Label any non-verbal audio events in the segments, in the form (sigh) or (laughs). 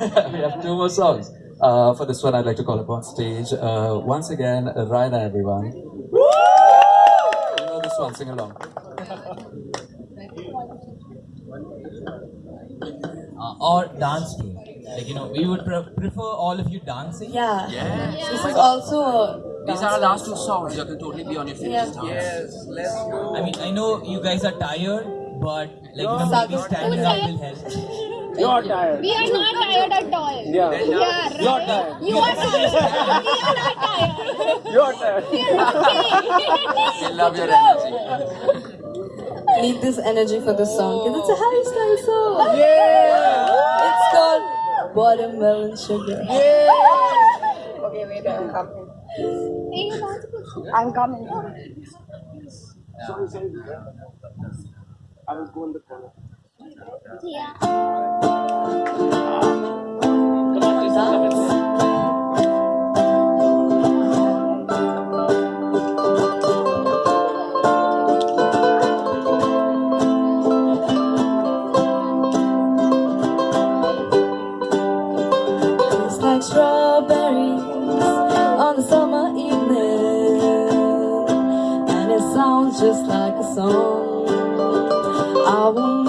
(laughs) we have two more songs. Uh, for this one, I'd like to call upon stage uh, once again Raina, everyone. You know this one, sing along. Uh, or dance team. Like, you know, we would pre- prefer all of you dancing. Yeah. Yeah. This is also a These are our last two songs. You can totally be on your feet. Yeah. dance. Yes, let's go. I mean, I know you guys are tired, but like, you know, Sagar. maybe standing up will help. (laughs) You're tired. We are not tired at all. Yeah. We are. You're tired. You are tired. we are not tired. (laughs) You're tired. We (laughs) love your energy. need this energy for this song because it's a Harry Styles song. Yeah. It's called Watermelon Sugar. Yeah. Okay, wait, I'm coming. I'm coming. Sorry, sorry. I was going the corner. Tastes like strawberries on a summer evening, and it sounds just like a song. I want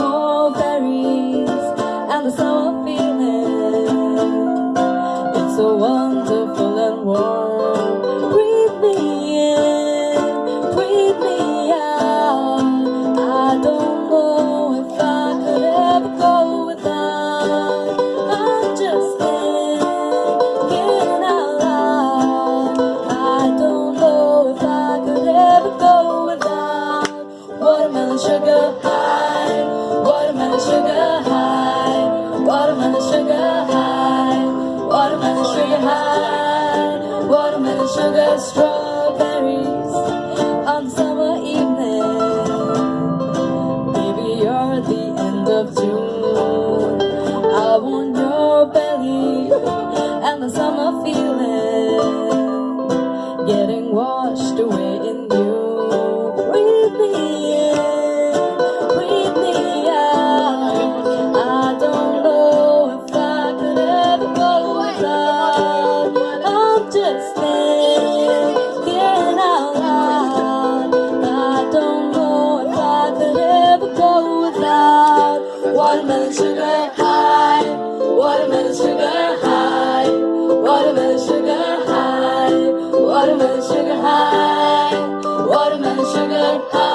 watermelon sugar high, watermelon sugar high, watermelon sugar high, watermelon sugar high,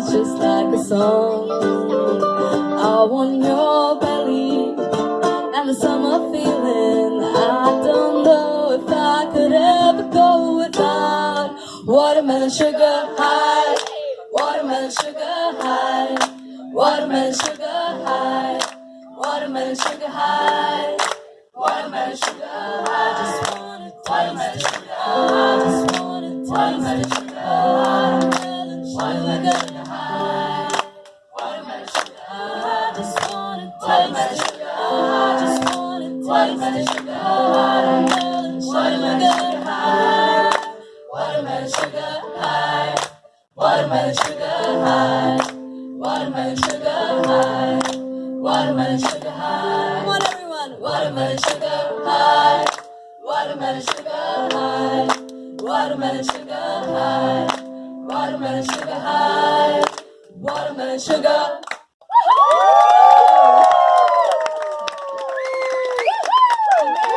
sounds just like a song. I want your belly and the summer feeling. I don't know if I could ever go without watermelon sugar high, watermelon sugar high, watermelon sugar high, watermelon sugar high, watermelon sugar high. I just wanna watermelon Watermelon sugar high. Watermelon sugar high. Watermelon sugar high. Watermelon sugar high. Come on, everyone. Watermelon sugar high. Watermelon sugar high. Watermelon sugar high. Watermelon sugar high. Watermelon sugar